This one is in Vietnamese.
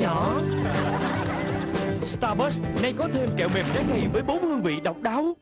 nhỏ. Starburst, nay có thêm kẹo mềm trái cây với bốn hương vị độc đáo.